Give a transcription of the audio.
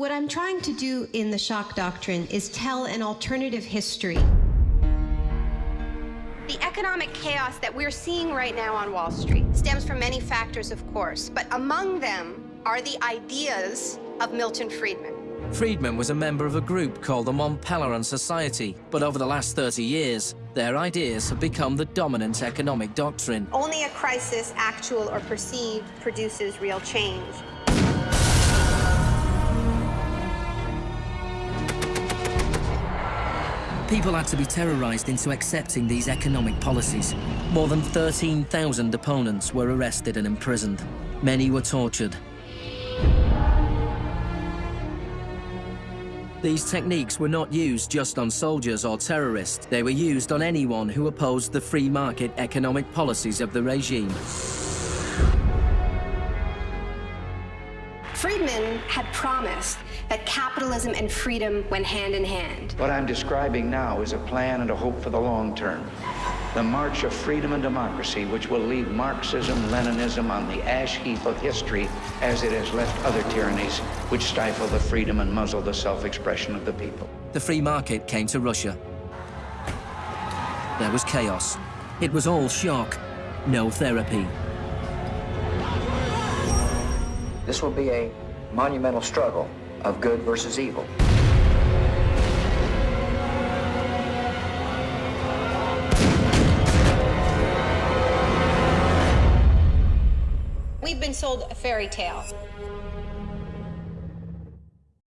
What I'm trying to do in the shock doctrine is tell an alternative history. The economic chaos that we're seeing right now on Wall Street stems from many factors, of course, but among them are the ideas of Milton Friedman. Friedman was a member of a group called the Mont Pelerin Society, but over the last 30 years, their ideas have become the dominant economic doctrine. Only a crisis, actual or perceived, produces real change. People had to be terrorized into accepting these economic policies. More than 13,000 opponents were arrested and imprisoned. Many were tortured. These techniques were not used just on soldiers or terrorists. They were used on anyone who opposed the free market economic policies of the regime. Friedman had promised that capitalism and freedom went hand in hand. What I'm describing now is a plan and a hope for the long term. The march of freedom and democracy, which will leave Marxism, Leninism on the ash heap of history as it has left other tyrannies which stifle the freedom and muzzle the self-expression of the people. The free market came to Russia. There was chaos. It was all shock, no therapy. This will be a monumental struggle of good versus evil. We've been sold a fairy tale.